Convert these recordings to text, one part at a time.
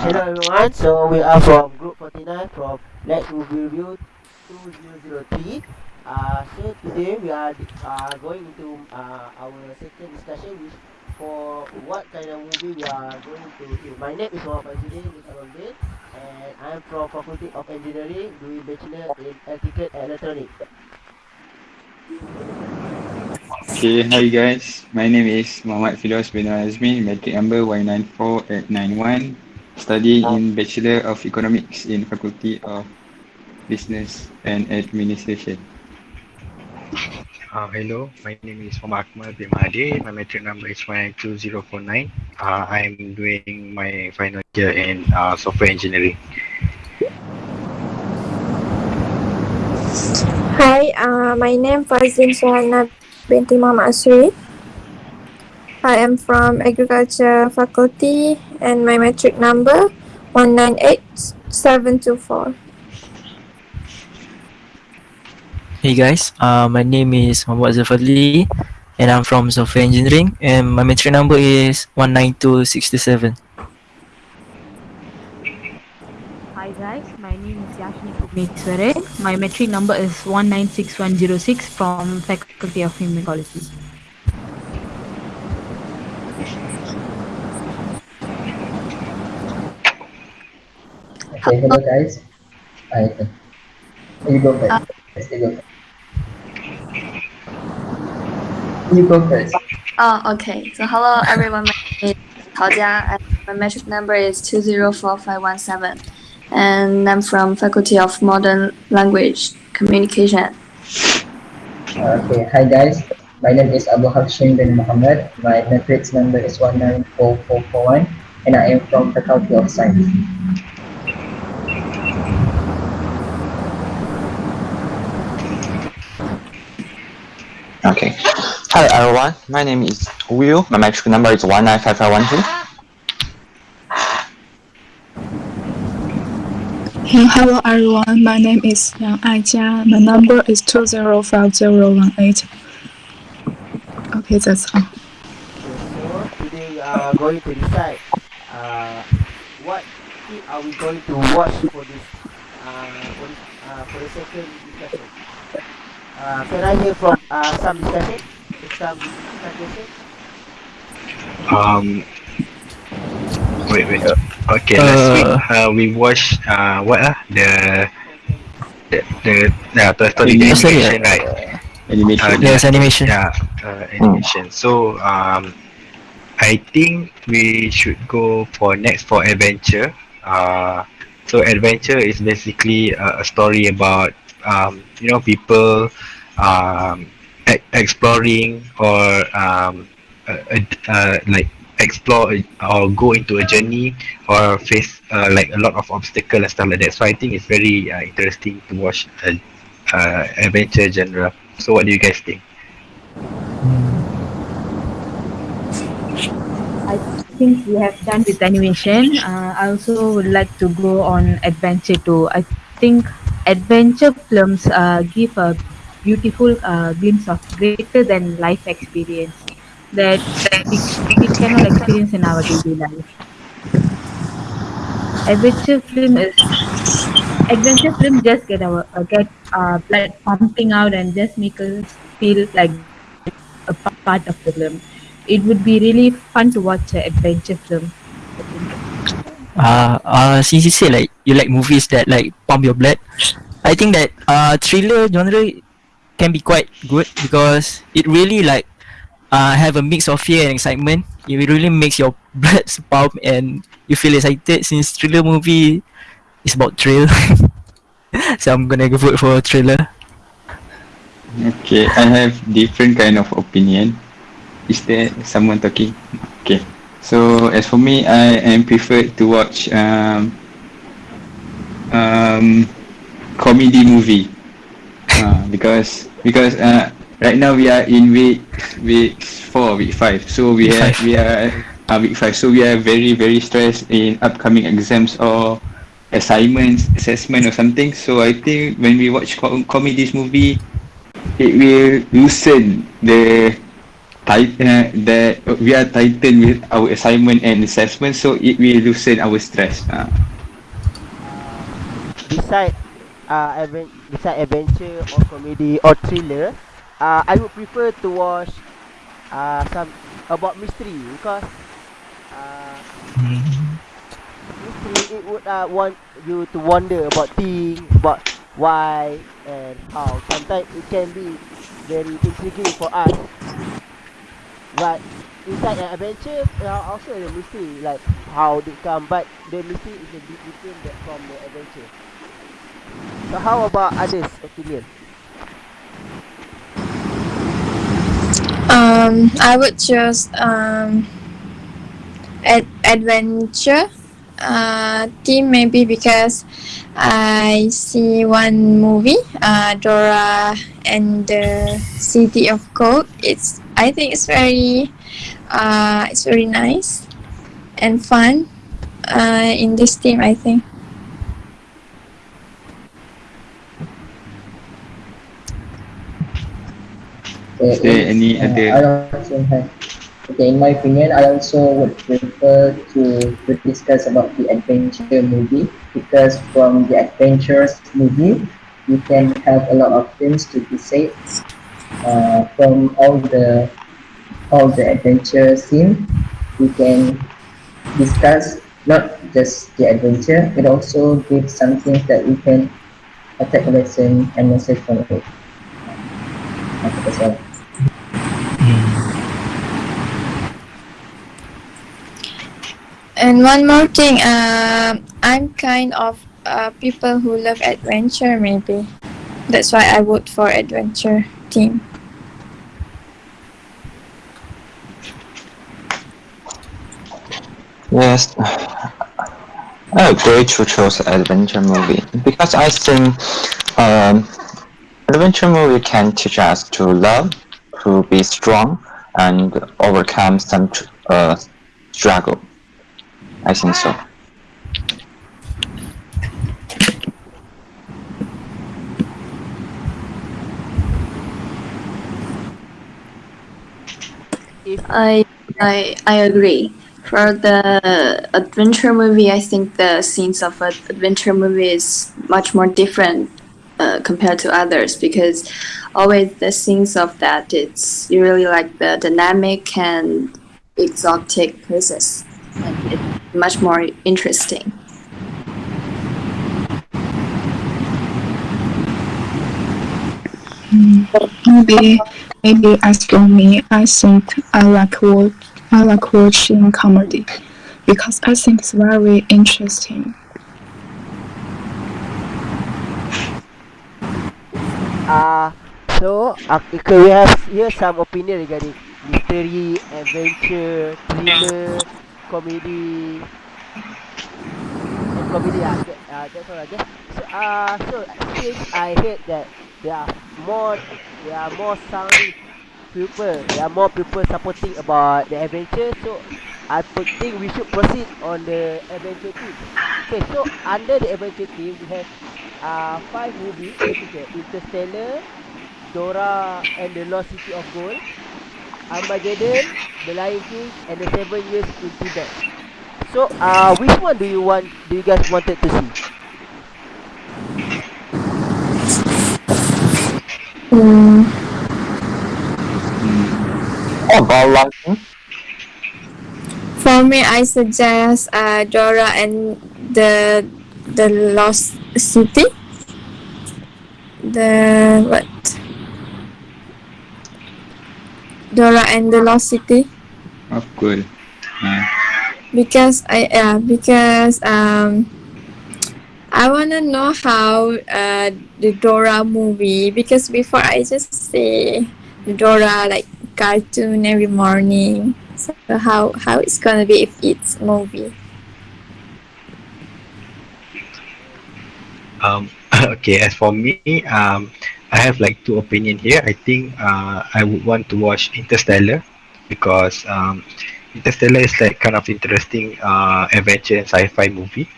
hello everyone. So we are from Group 49 from Let's Movie Review 2003. Uh, so today we are uh, going into uh, our second discussion which for what kind of movie we are going to do. My name is Muhammad Fazudin Nisarondin and I am from Faculty of Engineering doing Bachelor in Electrical and Electronics. Okay, hi guys. My name is Muhammad Fidos bin Azmi, matric number Y94891, studying in Bachelor of Economics in Faculty of Business and Administration. Uh, hello, my name is Muhammad Akmal bin Mahdi. My metric number is 12049. Uh, I'm doing my final year in uh, software engineering. Hi, uh, my name Fazin Suhana binti Muhammad Asri. I am from Agriculture Faculty and my metric number 198724. Hey guys, uh, my name is Muhammad Zafadli and I'm from Software Engineering and my metric number is 19267. Hi guys, my name is Yashni Pugnesware. My metric number is 196106 from Faculty of Human Ecology. Hello guys. Hi. You go first. Yes, you go first. You go first. Oh, okay. So hello everyone. My name is Tao Jia. and My metric number is two zero four five one seven, and I'm from Faculty of Modern Language Communication. Okay, hi guys. My name is Abu Hashim bin Muhammad. My matrix number is 194441 and I am from Faculty of Science. Okay. Hi everyone, my name is Will. My metric number is 195512. Hey, hello everyone. My name is Yang Aijia. My number is two zero five zero one eight. Okay, that's all. Okay, so today we are going to decide uh, what are we going to watch for this uh, for this uh, for the second discussion. Uh, can I hear from uh, some discussion? Some suggestion? Um, wait, wait. Uh, okay, last week uh, we watched uh, what ah the the the yeah, Toy Story the Story, animation, right? Animation. Uh, Yes, animation. Yeah, uh, animation. So um, I think we should go for next for adventure. Uh, so adventure is basically a, a story about um, you know people um, e- exploring or um, uh, uh, like explore or go into a journey or face uh, like a lot of obstacle and stuff like that. So I think it's very uh, interesting to watch a, uh, adventure genre. So what do you guys think? I think we have done with animation. Uh, I also would like to go on adventure too. I think adventure films uh, give a beautiful uh, glimpse of greater than life experience that we, cannot experience in our daily life. Adventure film is adventure film just get our uh, get uh, blood pumping out and just make us feel like a part of the film. It would be really fun to watch an adventure film. Uh, uh, since you say like you like movies that like pump your blood, I think that uh thriller genre can be quite good because it really like uh have a mix of fear and excitement. It really makes your blood pump and you feel excited since thriller movie is about thrill. so I'm gonna go vote for thriller. Okay, I have different kind of opinion. Is there someone talking? Okay. So as for me, I am preferred to watch um, um, comedy movie uh, because because uh, right now we are in week week four, week five. So we five. we are uh, week five. So we are very very stressed in upcoming exams or assignments, assessment or something. So I think when we watch com- comedies movie, it will loosen the uh, that we are tightened with our assignment and assessment, so it will loosen our stress. Uh. beside uh beside adventure or comedy or thriller, uh, I would prefer to watch uh some about mystery because uh mystery it would uh want you to wonder about things about why and how. Sometimes it can be very intriguing for us. But inside an adventure, are also a mystery like how they come, but the mystery is a bit different from the adventure. So how about others' opinion? Um, I would choose um, ad- adventure uh, team maybe because I see one movie, uh, Dora and the City of Gold. It's I think it's very, uh, it's very nice and fun. Uh, in this team, I think. Okay, Is there any uh, other? I also have, okay, in my opinion, I also would prefer to, to discuss about the adventure movie because from the adventures movie, you can have a lot of things to be said uh, from all the all the adventure scene. We can discuss not just the adventure, it also gives some things that we can take a lesson and message from it. And one more thing, uh, I'm kind of uh, people who love adventure. Maybe that's why I vote for adventure team. Yes, I agree to choose adventure movie because I think um, adventure movie can teach us to love, to be strong, and overcome some uh, struggle. I think so. I I I agree. For the adventure movie, I think the scenes of an adventure movie is much more different uh, compared to others because always the scenes of that it's really like the dynamic and exotic places and it's much more interesting. Maybe, maybe as for me, I think I like watch, I like watching comedy because I think it's very interesting. uh so uh, we have here some opinion regarding mystery, adventure, thriller, comedy, and comedy. Uh, that, uh, that's all. I guess. So uh, so since I heard that there are more, there are more sounding people, there are more people supporting about the adventure. So I think we should proceed on the adventure team. Okay, so under the adventure team we have uh five movies. uh, Interstellar, Dora and the Lost City of Gold, Armageddon, The Lion King, and the Seven Years in Tibet. So, uh, which one do you want? Do you guys wanted to see? Mm, Oh, Lion King? for me, I suggest uh, Dora and the the Lost City. The what? Dora and the Lost City. Oh, cool. Uh, because I uh, because um I wanna know how uh the Dora movie because before I just the Dora like cartoon every morning. So how how it's gonna be if it's movie? Um, okay, as for me, um, I have like two opinion here. I think uh, I would want to watch Interstellar because um, Interstellar is like kind of interesting uh, adventure and sci-fi movie.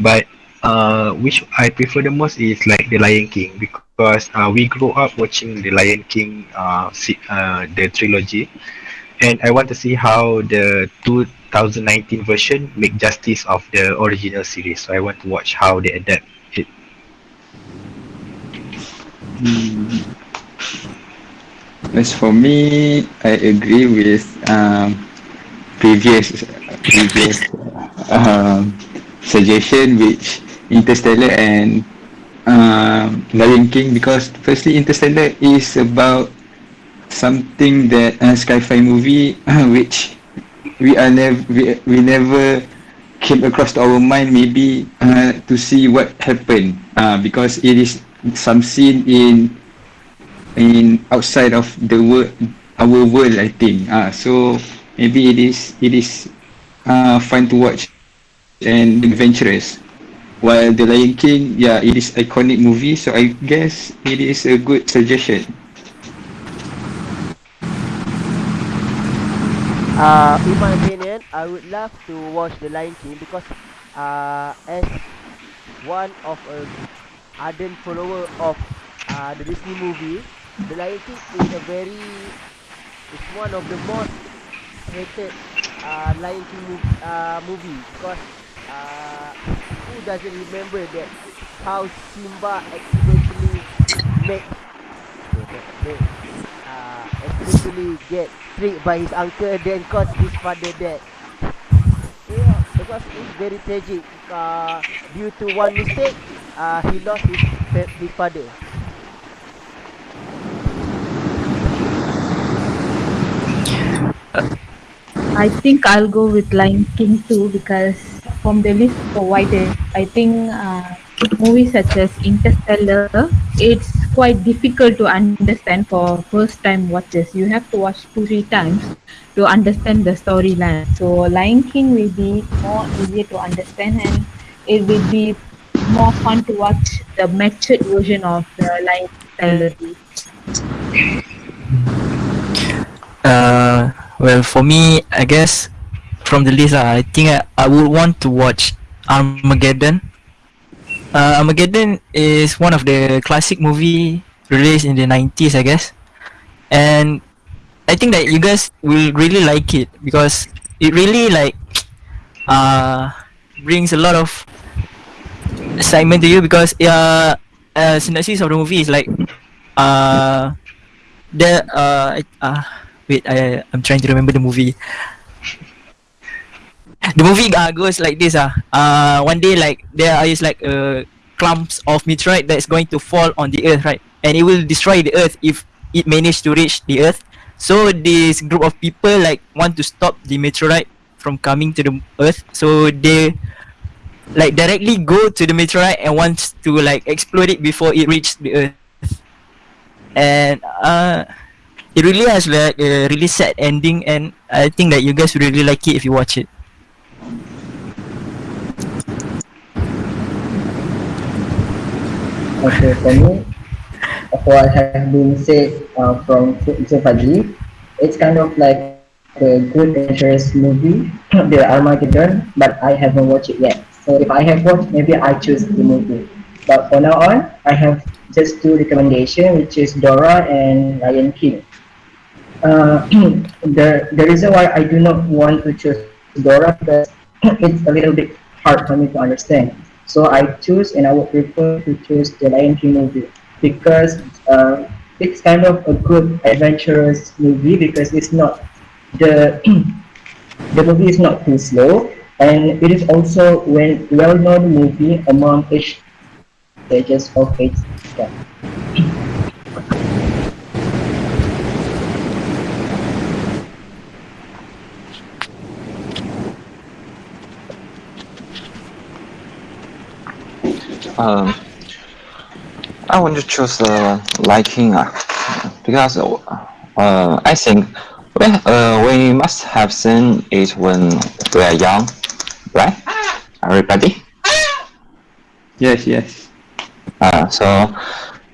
But uh, which I prefer the most is like The Lion King because uh, we grew up watching The Lion King, uh, uh, the trilogy. and I want to see how the 2019 version make justice of the original series. So I want to watch how they adapt it. Hmm. As for me, I agree with um, previous previous um, suggestion which Interstellar and um, Lion King because firstly Interstellar is about something that a sci-fi movie which we are never we, we never came across to our mind maybe uh, to see what happened uh, because it is some scene in in outside of the world our world I think uh, so maybe it is it is uh, fun to watch and adventurous while the Lion King yeah it is iconic movie so I guess it is a good suggestion. Uh, in my opinion, I would love to watch The Lion King because uh, as one of a ardent follower of uh, the Disney movie, The Lion King is a very it's one of the most hated uh, Lion King uh, movie because uh, who doesn't remember that how Simba accidentally make uh, accidentally get tricked by his uncle then cause his father dead. Yeah, because it's very tragic. Uh, due to one mistake, uh, he lost his his father. I think I'll go with Lion King too because from the list provided, I think uh, movies such as Interstellar, it's quite difficult to understand for first time watchers. You have to watch two three times to understand the storyline. So Lion King will be more easier to understand and it will be more fun to watch the matured version of the Lion King. Uh, well, for me, I guess from the list, I think I, I would want to watch Armageddon. Uh, Armageddon is one of the classic movie released in the 90s, I guess. And I think that you guys will really like it because it really like uh brings a lot of excitement to you because uh, uh synopsis of the movie is like uh the uh uh wait I I'm trying to remember the movie. The movie uh, goes like this ah. Uh, one day like there is like uh, clumps of meteorite that's going to fall on the earth, right? And it will destroy the earth if it managed to reach the earth. So this group of people like want to stop the meteorite from coming to the earth. So they like directly go to the meteorite and wants to like explode it before it reaches the earth. And uh it really has like a really sad ending and I think that you guys really like it if you watch it. Okay, for me, what has been said uh, from Zofaji, it's kind of like a good adventurous movie, the Armageddon, but I haven't watched it yet. So if I have watched, maybe I choose the movie. But for now on, I have just two recommendations, which is Dora and Lion King. Uh, the the reason why I do not want to choose Dora because it's a little bit hard for me to understand. So I choose and I would prefer to choose the Lion King movie because uh, it's kind of a good adventurous movie because it's not the the movie is not too slow and it is also when well-known movie among age stages of age. Um, I want to choose uh, Lion King uh, because uh, I think we, uh, we must have seen it when we are young, right? Everybody? yes yes Uh, so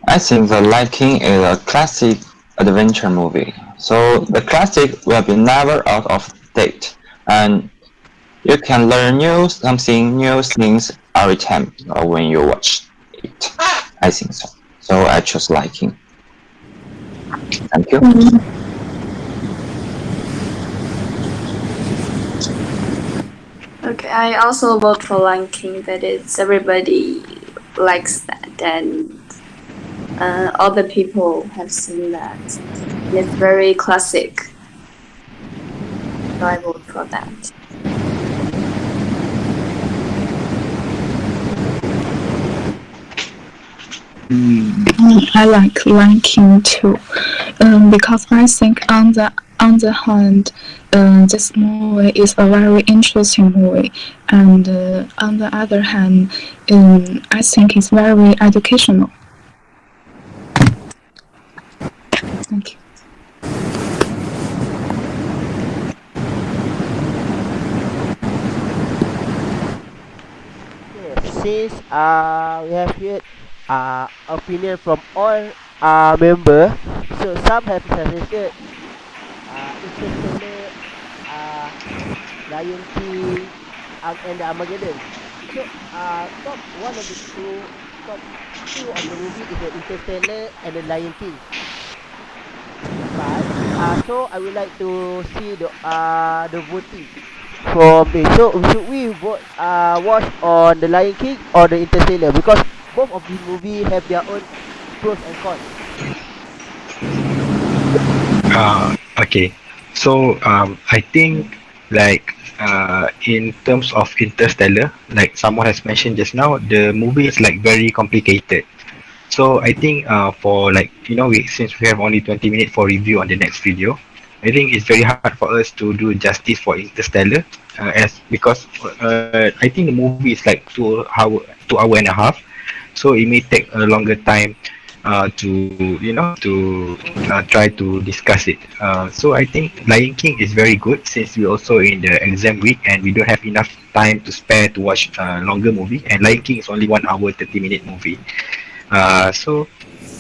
I think the Lion King is a classic adventure movie. So the classic will be never out of date, and you can learn new something new things every time when you watch it. I think so. So I just Lion King. Thank you. Mm -hmm. Okay, I also vote for Lion King. That is, everybody likes that, and uh, people have seen that. It's very classic. So I vote for that. I like Lion King too, um, because I think on the on the hand, uh, this movie is a very interesting movie, and uh, on the other hand, um, I think it's very educational. Thank you. Since uh, we have heard uh, opinion from all uh, member, so some have suggested uh, Interstellar, uh, Lion King, and the Armageddon. So uh, top one of the two, top two of the movie is the Interstellar and the Lion King. But uh, so I would like to see the uh the voting from the so should we vote uh watch on the Lion King or the Interstellar because both of these movie have their own pros and cons. Uh, okay. So um, I think like uh, in terms of Interstellar, like someone has mentioned just now, the movie is like very complicated. So I think uh, for like you know we since we have only 20 minutes for review on the next video, I think it's very hard for us to do justice for Interstellar uh, as because uh, I think the movie is like two hour two hour and a half, so it may take a longer time uh, to you know to uh, try to discuss it. Uh, so I think Lion King is very good since we're also in the exam week and we don't have enough time to spare to watch a longer movie. And Lion King is only one hour thirty minute movie. Uh, so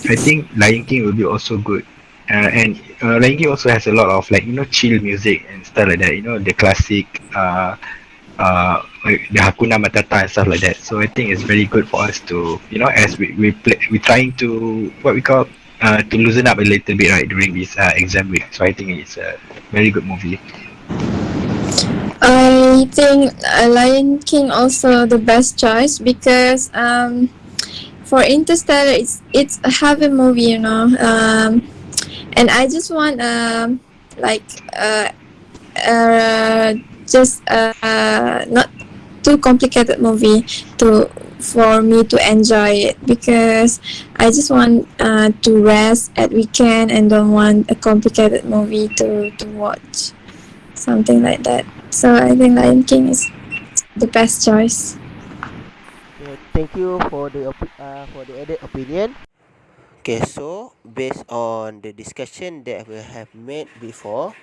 I think Lion King will be also good. Uh, and uh, Lion King also has a lot of like you know chill music and stuff like that. You know the classic. Uh, the Hakuna Matata and stuff like that. So I think it's very good for us to, you know, as we we play, we're trying to what we call uh, to loosen up a little bit right during this uh, exam week. So I think it's a very good movie. I think Lion King also the best choice because um, for Interstellar it's it's a heavy movie, you know, um, and I just want um like uh, uh just uh not too complicated movie to for me to enjoy it because I just want uh, to rest at weekend and don't want a complicated movie to, to watch. Something like that. So I think Lion King is the best choice. Okay, thank you for the opi- uh, for the added opinion. Okay, so based on the discussion that we have made before,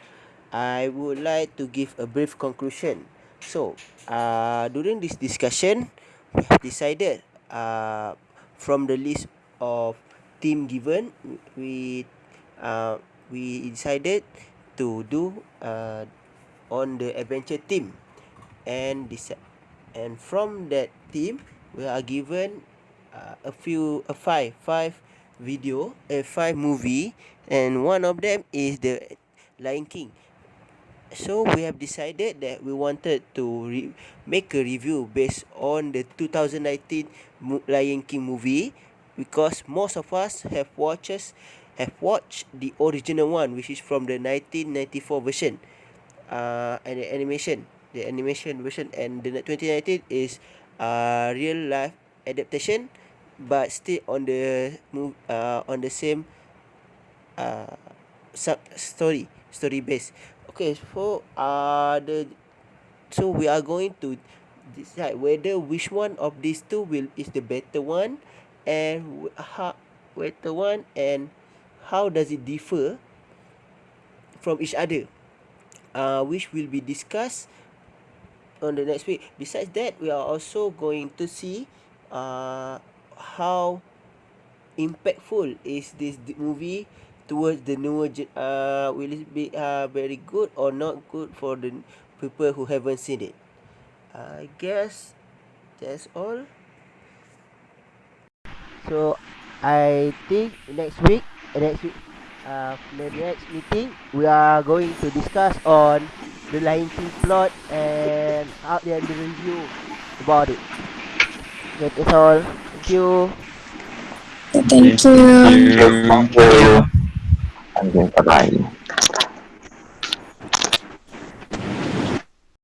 I would like to give a brief conclusion. So, uh, during this discussion, we have decided uh, from the list of team given, we uh, we decided to do uh, on the adventure team, and this and from that team, we are given uh, a few a five five video a five movie, and one of them is the Lion King. So we have decided that we wanted to re- make a review based on the 2019 Mo- Lion King movie because most of us have watches have watched the original one which is from the 1994 version. Uh, and the animation the animation version and the 2019 is uh, real life adaptation but still on the move uh, on the same uh, sub story story base okay so uh the so we are going to decide whether which one of these two will is the better one and how better one and how does it differ from each other. Uh which will be discussed on the next week. Besides that we are also going to see uh how impactful is this movie towards the newer gen- uh will it be uh very good or not good for the people who haven't seen it i guess that's all so i think next week next week uh the next meeting we are going to discuss on the Lion King plot and and out there the review about it. That's all. Thank you. Thank you. Thank you. Thank you. 再见